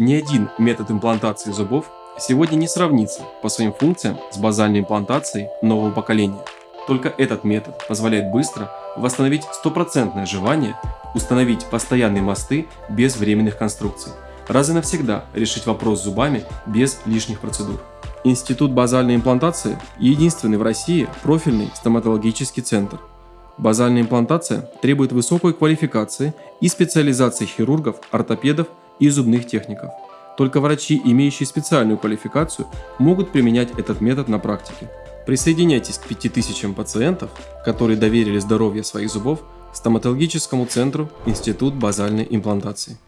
Ни один метод имплантации зубов сегодня не сравнится по своим функциям с базальной имплантацией нового поколения. Только этот метод позволяет быстро восстановить стопроцентное жевание, установить постоянные мосты без временных конструкций, раз и навсегда решить вопрос с зубами без лишних процедур. Институт базальной имплантации – единственный в России профильный стоматологический центр. Базальная имплантация требует высокой квалификации и специализации хирургов, ортопедов и зубных техников. Только врачи, имеющие специальную квалификацию, могут применять этот метод на практике. Присоединяйтесь к 5000 пациентов, которые доверили здоровье своих зубов стоматологическому центру Институт базальной имплантации.